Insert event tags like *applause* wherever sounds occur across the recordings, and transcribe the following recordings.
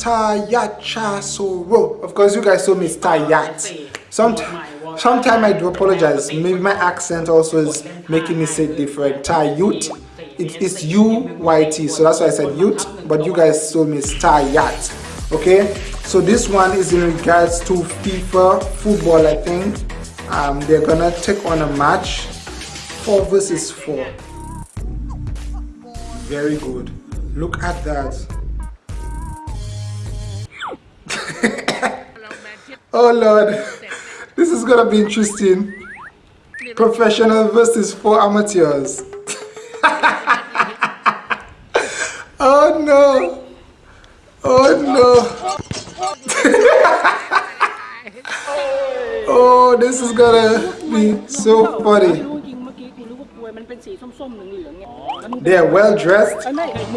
Tayachasoro. Of course, you guys told me it's Tayat. Sometime, sometime I do apologize. Maybe my accent also is making me say different. Tayut. It is U-Y-T. So that's why I said Yut. But you guys told me it's Tayat. Okay. So this one is in regards to FIFA football, I think. Um, they're gonna take on a match. Four versus four. Very good. Look at that. Oh Lord, this is gonna be interesting. Professional versus four amateurs. *laughs* oh no. Oh no. *laughs* oh, this is gonna be so funny. They are well dressed,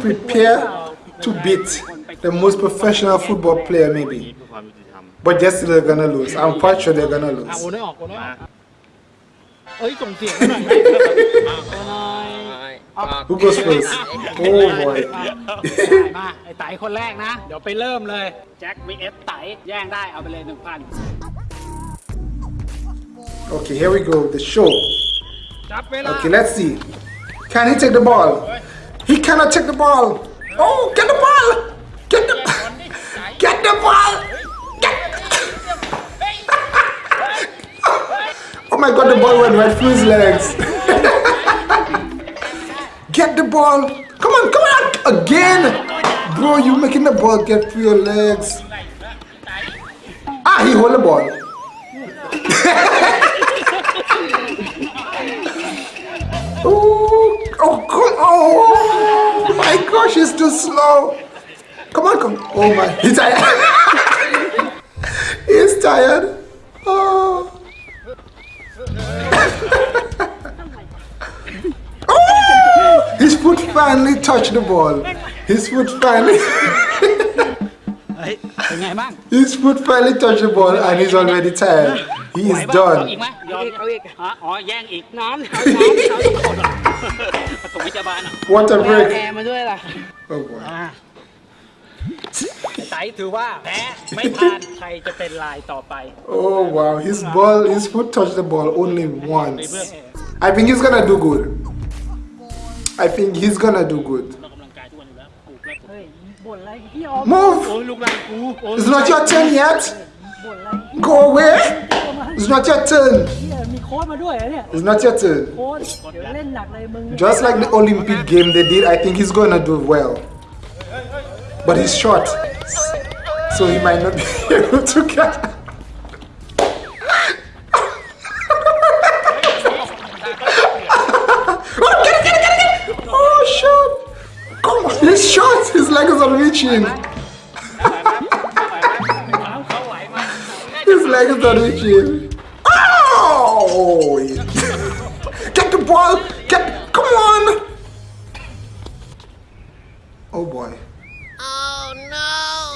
prepared to beat the most professional football player maybe. But just they're gonna lose. I'm quite sure they're gonna lose. โอนได้ออก*laughs* โอนได้ออกเอ้ยส่งเสียงหน่อยไหมหน่อย Who goes first? Oh boy. มาไอ้ไตคนแรกนะ เดี๋ยวไปเริ่มเลย แจ็ค vs ไตแย่งได้เอาไปเลยหนึ่งพัน Okay, here we go. The show. จับเวลา Okay, let's see. Can he take the ball? He cannot take the ball. Oh, get the ball! Get the went right through his legs. *laughs* get the ball! Come on, come on! Again! Bro, you making the ball get through your legs. Ah, he hold the ball. *laughs* Oh, oh, come Oh my gosh, he's too slow. Come on, come. On. Oh my, he's tired. *laughs* he's tired. Oh. oh. finally touched the ball. His foot finally. *laughs* เฮ้ย เป็นไงบ้าง His foot finally touched the ball and he's already tired. He ไหว is ปะเอาอีก done. *laughs* ไหมยอมเอาอีกฮะอ๋อ แย่งอีกน้ำน้ำน้ำน้ำคนปฐมพยาบาลอ่ะ What a แอ break. ร์มาด้วยล่ะ Oh boy. อ่า*laughs* ไตถือว่าแพ้ไม่ผ่านใครจะเป็นลายต่อไป Oh wow, his ball, his foot touched the ball only once. I think he's gonna do good. I think he's gonna do good. Move! It's not your turn yet! Go away! It's not your turn! It's not your turn. Just like the Olympic game they did, I think he's gonna do well. But he's short, so he might not *laughs* be able to catch. are reaching. His legs. Oh! Get the ball! Get, come on! Oh boy. Oh no!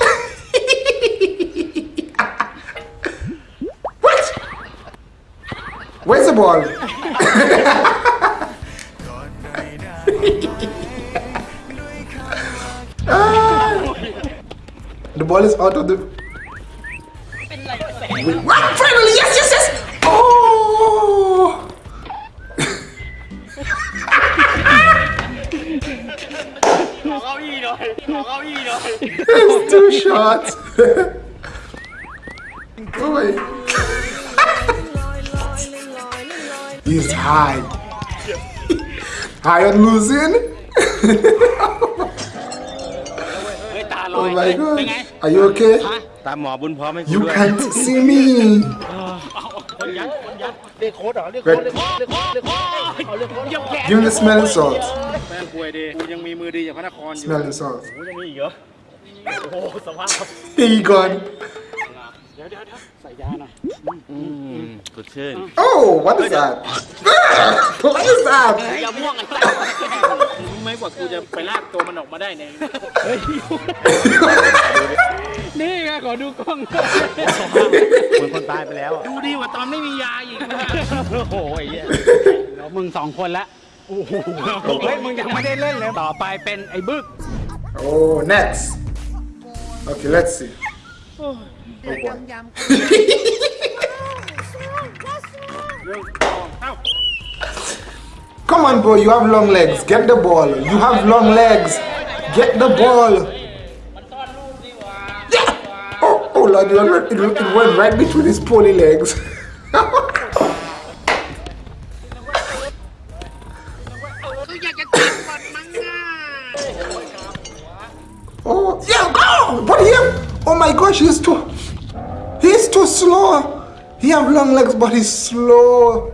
*laughs* what? Where's the ball? *laughs* The ball is out of the... What? Finally! Yes, yes, yes! Oh! *laughs* It's two shots! *laughs* oh wait. *laughs* He's high. high on losing? เฮ้ยตาลอ oh ย my เป็นไง god. Are you okay? ฮะ ตามหมอบุญพร้อมให้กู You ด้วย can't see me. คนยัดคนยัด เรียกโค้ดเหรอเรียก Red. เรียกโค้ดเรียกโค้ดเรียกโค้ดเอาเรียกโค้ด ยกแขน Give me the smelling salt. แม่งป่วยดีกูยังมีมือดีจากพระนครอยู่ Smelling salt. กูจะมีอีกเหรอโอ้โหสภาพ Here you gone. เดี๋ยวเดี๋ยวเดี๋ยวใ ส่ยาหน่อยอืมสดชื่น Oh, what is that? what is that? อย่าม่วงไอ้สัสรู้ไหมกว่ากูจะไปลากตัวมันออกมาได้เนี่ยเฮ้ยนี่ไงขอดูกล้องเหมือนคนตายไปแล้วอะดูดีกว่าตอนไม่มียาอีกนะโอ้โหไอ้เหี้ยเดี๋ยวมึงสองคนละโอ้โหเฮ้ยมึงยังไม่ได้เล่นเลยต่อไปเป็นไอ้บึก Oh, next. Okay, let's see. *laughs* Come on, bro. You have long legs. Get the ball. You have long legs. Get the ball. Yeah. *laughs* Oh, oh Lord. It went right between his pony legs. *laughs* He have long legs, but he's slow.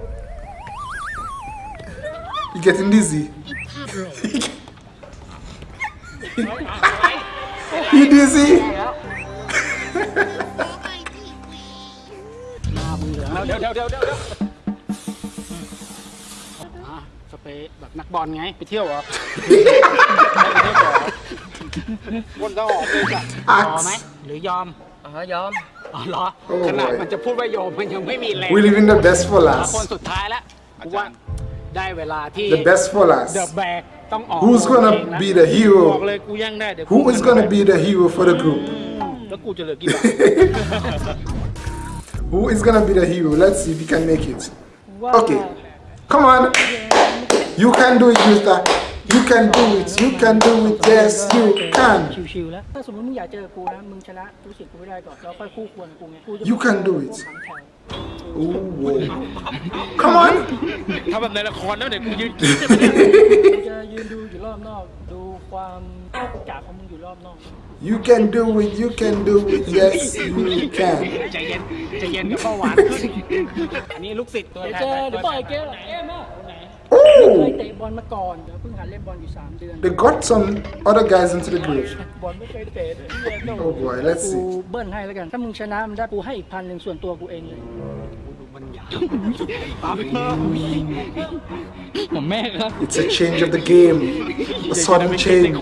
You getting dizzy? you dizzy? เดี๋ยวเดี๋ยวเดี๋ยวเดี๋ยวเดี๋ยวอะสเปรย์แบบนักบอลไง ไปเที่ยวเหรอคนต้องออกเลยจ้ะยอมไหม Axe. หรือยอมอ๋อยอม อ๋อเหรอ โอ้ ขนาด boy มันจะพูดว่ายอมมันยังไม่มีแรง We leaving the best for คน last. สุดท้ายแล้วกูว่าได้เวลาที่ The best for เด last. อะแบกต้องออก Who's เอง gonna แล้ว be the บอก hero? เลยกูย่างได้เดี๋ยว Who is gonna be the hero for the group? *laughs* แล้วกูจะเหลือกี่บาท *laughs* Who is gonna be the hero? Let's see if he can make it. Okay. Come on. You can do it, Mister. You can do it. You can do it. Yes, you can. ชิวๆแล้ว ถ้าสมมติมึงอยากเจอกูนะ มึงชนะรู้สึกกูไม่ได้ก่อน แล้วค่อยคู่ควรกับกูไงกูจะ You can do it. ขังแถว Ooh, whoa. Come on. ถ้าแบบในละครแล้วเดี๋ยวกูยืน กูจะยืนดูอยู่รอบนอก ดูความโอกาสของมึงอยู่รอบนอก You can do it. You can do it. Yes, you can. ใจเย็นใจเย็นกับเบาหวานขึ้น อันนี้ลูกศิษย์ตัว เดี๋ยว แท เจอน เดี๋ยวปล่อยเกมเกมอ่ะ เคย Oh, เตะบอลมาก่อน เดี๋ยวเพิ่งหัดเล่นบอลอยู่ 3 เดือน they got some other guys into the group. บอลไม่เคยเตะเลยเหี้ยต้อง Oh boy, let's กู see. เบิ้ลให้แล้วกัน ถ้ามึงชนะมันได้กูให้อีกพันหนึ่งส่วนตัวกูเองเลย ผมแม่ครับ It's a change of the game. A sudden *laughs* change.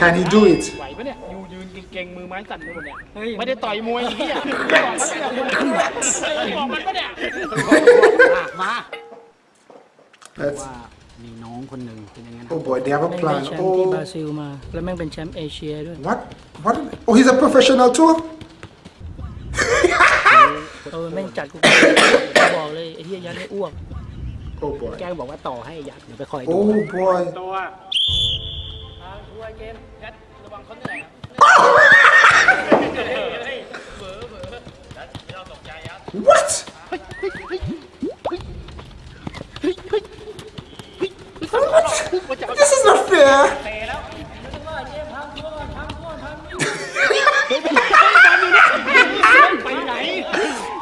Can he do it? ไหวปะเนี่ยยูยืนเก่งๆมือไม้สั่นไปหมดเนี่ย เฮ้ย ไม่ได้ต่อยมวยอย่างนี้อ่ะบอกมันปะเนี่ย *laughs* *laughs* อ่ะมา Let's. ว่ามีน้องคนหนึ่งเป็นยังไงนะ Oh boy, they have a แม่งได้ plan. แชมป์ที่บรา Oh, ซิลมา แล้วแม่งเป็นแชมป์เอเชียด้วย what? What? Oh, he's a professional too. เออแม่งจัดกู บอกเลยไอ้เหี้ยยัดให้อ้วก Oh boy. แกบอกว่าต่อให้อยากเดี๋ยวไปคอยดู Oh boy. ตัว What? What? This is not fair.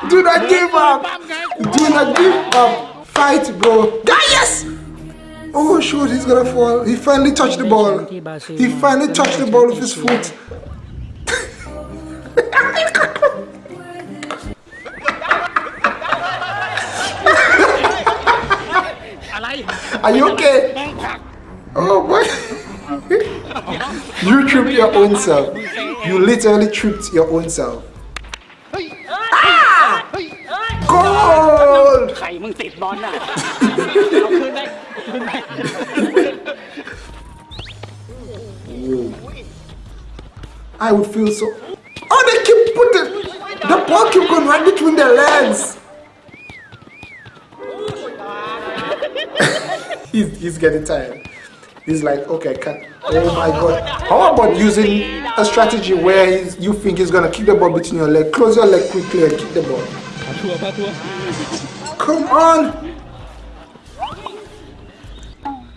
Do not give up. Do not give up. Fight, bro. Ah, yes. Oh shoot, he's gonna fall. He finally touched the ball. He finally touched the ball with his foot. Are you okay? Oh, boy! *laughs* you tripped your own self. You literally tripped your own self. Ah! Goal! I would feel so... Oh, they keep putting... The ball keep going right between their legs. He's, he's getting tired. He's like, okay, can, oh my god. How about using a strategy where he's, you think he's gonna kick the ball between your leg? Close your leg quickly and kick the ball. Come on.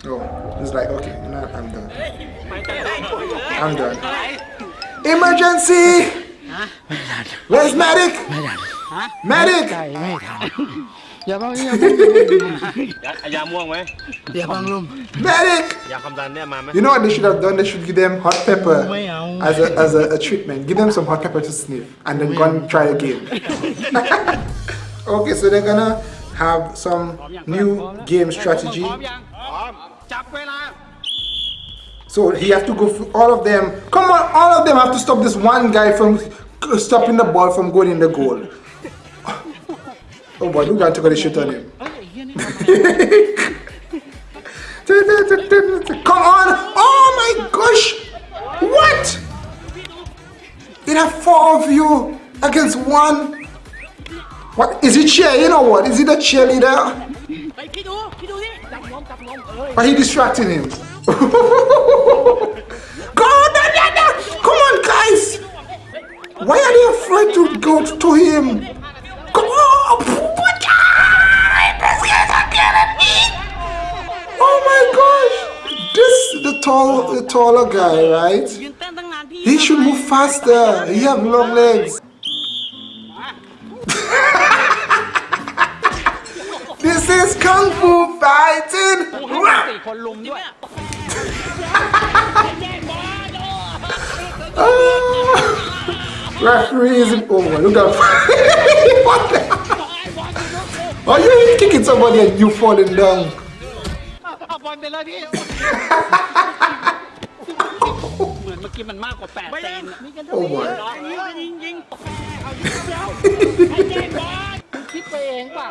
Oh, he's like, okay, know, I'm done. I'm done. Emergency! Where's medic? Medic! อย่าบังอย่า ยาม่วงไหม อย่าบังลุม Medic! ยาความดันเนี่ยมาไหม You know what they should have done? They should give them hot pepper as a, as a, a treatment. Give them some hot pepper to sniff and then go and try again. *laughs* okay, so they're gonna have some new game พ strategy. ร้อมยังพร้อมจับเวลา So he have to go through all of them. Come on, all of them have to stop this one guy from stopping the ball from going in the goal. Oh boy, don't go and shit on him. *laughs* Come on! Oh my gosh! What? It have four of you against one. What is it cheer? You know what? Is it a cheerleader? Are you distracting him? *laughs* Come on, guys! Why are you afraid to go to him? Come on! Oh my gosh! This the tall the taller guy, right? He should move faster. He have long legs. *laughs* this is kung fu fighting. *laughs* Ah! referee isn't. Look at? *laughs* Are you kicking somebody and you falling down? เอาบอลไปเลยพี่ เหมือนเมื่อกี้มันมากกว่า8เซนอะ Oh my. ยิงยิง คิดไปเองเปล่า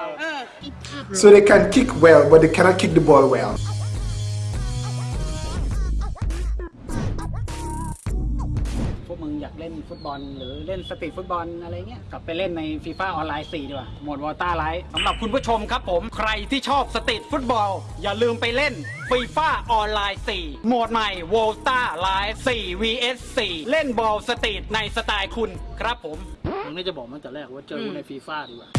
So they can kick well, but they cannot kick the ball well. บอล หรือเล่นสตรีทฟุตบอลอะไรเงี้ยกลับไปเล่นในฟีฟ่าออนไลน์4ดีกว่าโหมดวอลต้าไลท์สำหรับคุณผู้ชมครับผมใครที่ชอบสตรีทฟุตบอล อย่าลืมไปเล่นฟีฟ่าออนไลน์4โหมดใหม่วอลต้าไลท์4 vs 4เล่นบอลสตรีทในสไตล์คุณครับผมมึงน่าจะบอกมาตั้งแต่แรกว่าเจอกูในฟีฟ่าดีกว่า